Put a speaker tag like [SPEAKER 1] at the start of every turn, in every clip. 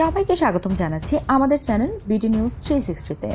[SPEAKER 1] সবাইকে স্বাগতম জানাচ্ছি আমাদের চ্যানেল বিডি নিউজ থ্রি সিক্সটিতে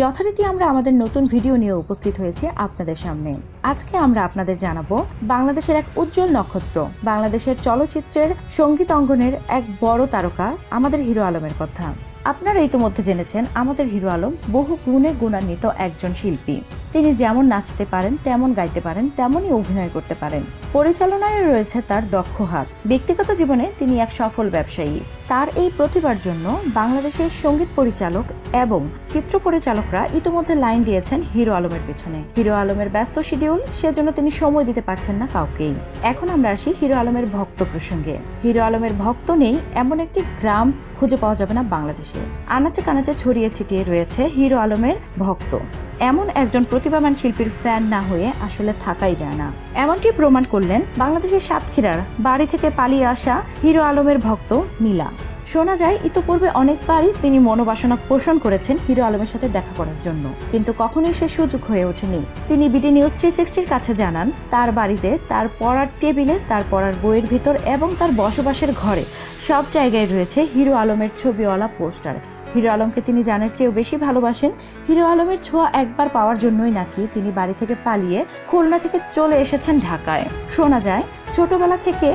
[SPEAKER 1] যথারীতি আমরা আমাদের নতুন ভিডিও নিয়ে উপস্থিত হয়েছি আপনাদের সামনে। আজকে আমরা আপনাদের জানাব বাংলাদেশের এক উজ্জ্বল নক্ষত্র, বাংলাদেশের চলচ্চিত্রের সংগীত অঙ্গনের এক বড় তারকা, আমাদের হিরো আলমের কথা। আপনারা ইতিমধ্যে জেনেছেন আমাদের হিরো আলম বহু গুণে গুণান্বিত একজন শিল্পী। তিনি যেমন নাচতে পারেন, তেমন গাইতে পারেন, তেমনই অভিনয় করতে পারেন। পরিচালনায় রয়েছে তার দক্ষ হাত। ব্যক্তিগত জীবনে তিনি এক সফল ব্যবসায়ী। তার এই প্রতিভার জন্য বাংলাদেশের সংগীত পরিচালক এবং চিত্র পরিচালকরা ইতিমধ্যে লাইন দিয়েছেন হিরো আলমের পেছনে। হিরো আলমের ব্যস্ত শিডিউল, সেজন্য তিনি সময় দিতে পারছেন না কাউকেই। এখন আমরা আসি হিরো আলমের ভক্ত প্রসঙ্গে। হিরো আলমের ভক্ত নেই এমন একটি গ্রাম খুঁজে পাওয়া যাবে না বাংলাদেশে। আনাচে কানাচে ছড়িয়ে ছিটিয়ে রয়েছে হিরো আলমের ভক্ত। এমন একজন প্রতিভাবান শিল্পীর ফ্যান না হয়ে আসলে থাকাই যায় না। এমনটি প্রমাণ করলেন বাংলাদেশের সাতক্ষীরার বাড়ি থেকে পালিয়ে আসা হিরো আলমের ভক্ত নীলা। শোনা যায়, ইতোপূর্বে অনেকবারই তিনি মনোবাসনা পোষণ করেছেন হিরো আলমের সাথে দেখা করার জন্য। কিন্তু কখনোই সে সুযোগ হয়ে ওঠেনি। তিনি বিডি নিউজ থ্রি সিক্সটির কাছে জানান, তার বাড়িতে, তার পড়ার টেবিলে, তার পড়ার বইয়ের ভিতর এবং তার বসবাসের ঘরে সব জায়গায় রয়েছে হিরো আলমের ছবিওয়ালা পোস্টার। হিরো আলমকে তিনি জানের চেয়েও বেশি ভালোবাসেন। হিরো আলমের ছোঁয়া একবার পাওয়ার জন্যই নাকি তিনি বাড়ি থেকে পালিয়ে খুলনা থেকে চলে এসেছেন ঢাকায়। শোনা যায়, ছোটবেলা থেকে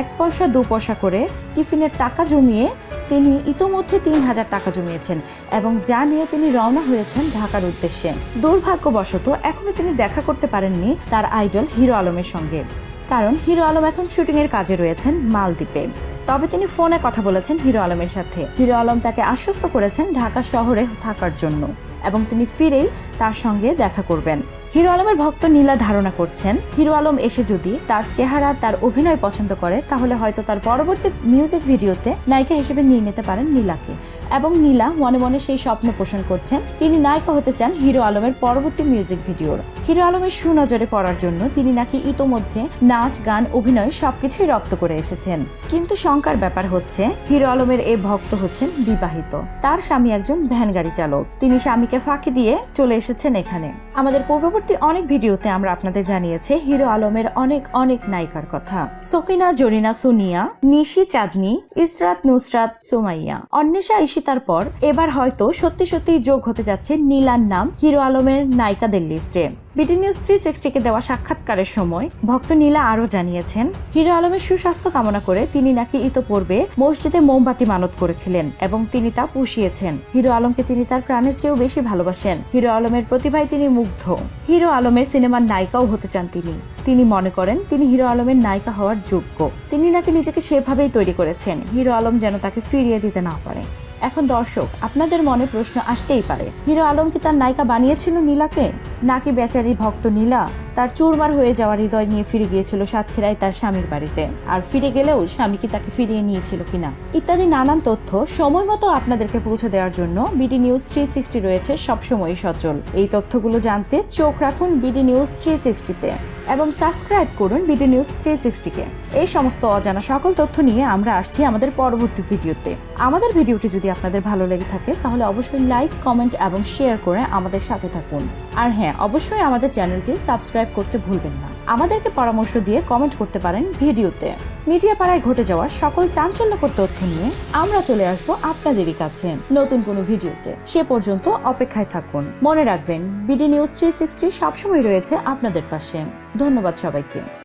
[SPEAKER 1] এক পয়সা, দু পয়সা করে টিফিনের টাকা জমিয়ে তিনি ইতোমধ্যে তিন হাজার টাকা জমিয়েছেন এবং যা নিয়ে তিনি রওনা হয়েছেন ঢাকার উদ্দেশ্যে। দুর্ভাগ্যবশত, এখনও তিনি দেখা করতে পারেননি তার আইডল হিরো আলমের সঙ্গে। কারণ হিরো আলম এখন শুটিংয়ের কাজে রয়েছেন মালদ্বীপে। তবে তিনি ফোনে কথা বলেছেন হিরো আলমের সাথে। হিরো আলম তাকে আশ্বস্ত করেছেন ঢাকা শহরে থাকার জন্য। এবং তিনি ফিরেই তার সঙ্গে দেখা করবেন। হিরো আলমের ভক্ত নীলা ধারণা করছেন, হিরো আলম এসে যদি তার চেহারা, তার অভিনয় পছন্দ করে, তাহলে হয়তো তার পরবর্তী মিউজিক ভিডিওতে নায়িকা হিসেবে নিয়ে নিতে পারেন নীলাকে। এবং নীলা মনে মনে সেই স্বপ্ন পোষণ করছেন, তিনি নায়িকা হতে চান হিরো আলমের পরবর্তী মিউজিক ভিডিওর হিরো আলমের সুনজরে পড়ার জন্য তিনি নাকি ইতোমধ্যে নাচ, গান, অভিনয় সবকিছুই রপ্ত করে এসেছেন। কিন্তু শঙ্কার ব্যাপার হচ্ছে, হিরো আলমের এই ভক্ত হচ্ছেন বিবাহিত। তার স্বামী একজন ভ্যান গাড়ি চালক। তিনি স্বামীকে ফাঁকি দিয়ে চলে এসেছেন এখানে। আমাদের পূর্ববর্তী অনেক ভিডিওতে আমরা আপনাদের জানিয়েছি, হিরো আলমের অনেক অনেক নায়িকার কথা। সকিনা, জরিনা, সোনিয়া, নিশি, চাঁদনি, ইসরাত, নুসরাত, সুমাইয়া। অন্বেষা ইশিতার পর এবার হয়তো সত্যি সত্যি যোগ হতে যাচ্ছে নীলার নাম হিরো আলমের নায়িকাদের লিস্টে বিডি নিউজ থ্রি সিক্সটিকে দেওয়া সাক্ষাৎকারের সময় ভক্ত নীলা আরও জানিয়েছেন, হিরো আলমের সুস্বাস্থ্য কামনা করে তিনি নাকি ইতোপূর্বে মসজিদে মোমবাতি মানত করেছিলেন এবং তিনি তা পুষিয়েছেন। হিরো আলমকে তিনি তার প্রাণের চেয়েও বেশি ভালোবাসেন। হিরো আলমের প্রতিভায় তিনি মুগ্ধ। হিরো আলমের সিনেমার নায়িকাও হতে চান তিনি। তিনি মনে করেন, তিনি হিরো আলমের নায়িকা হওয়ার যোগ্য। তিনি নাকি নিজেকে সেভাবেই তৈরি করেছেন। হিরো আলম যেন তাকে ফিরিয়ে দিতে না পারে। এখন দর্শক, আপনাদের মনে প্রশ্ন আসতেই পারে। হিরো আলম কি তার নায়িকা বানিয়েছিল নীলাকে? নাকি বেচারি ভক্ত নীলা? তার চুরমার হয়ে যাওয়ার হৃদয় নিয়ে ফিরে গিয়েছিল সাতক্ষীরায় তার স্বামীর বাড়িতে। আর ফিরে গেলেও স্বামী কি তাকে ফিরিয়ে নিয়েছিল কিনা? ইত্যাদি নানান তথ্য সময় মতো আপনাদেরকে পৌঁছে দেওয়ার জন্য বিডি নিউজ থ্রি সিক্সটি রয়েছে সবসময় সচল। এই তথ্যগুলো জানতে চোখ রাখুন বিডি নিউজ থ্রি সিক্সটিতে এবং সাবস্ক্রাইব করুন বিডি নিউজ থ্রি সিক্সটিকে। এই সমস্ত অজানা সকল তথ্য নিয়ে আমরা আসছি আমাদের পরবর্তী ভিডিওতে। আমাদের ভিডিওটি যদি আপনাদের ভালো লেগে থাকে, তাহলে অবশ্যই লাইক, কমেন্ট এবং শেয়ার করে আমাদের সাথে থাকুন। আর হ্যাঁ অবশ্যই আমাদের চ্যানেলটি সাবস্ক্রাইব করতে ভুলবেন না। আমাদেরকে পরামর্শ দিয়ে কমেন্ট করতে পারেন ভিডিওতে। মিডিয়া পাড়ায় ঘটে যাওয়া সকল চাঞ্চল্যকর তথ্য নিয়ে আমরা চলে আসব আপনাদেরই কাছে। নতুন কোনো ভিডিওতে। সে পর্যন্ত অপেক্ষায় থাকুন। মনে রাখবেন, বিডি নিউজ থ্রি সিক্সটি সবসময় রয়েছে আপনাদের পাশে। ধন্যবাদ সবাইকে।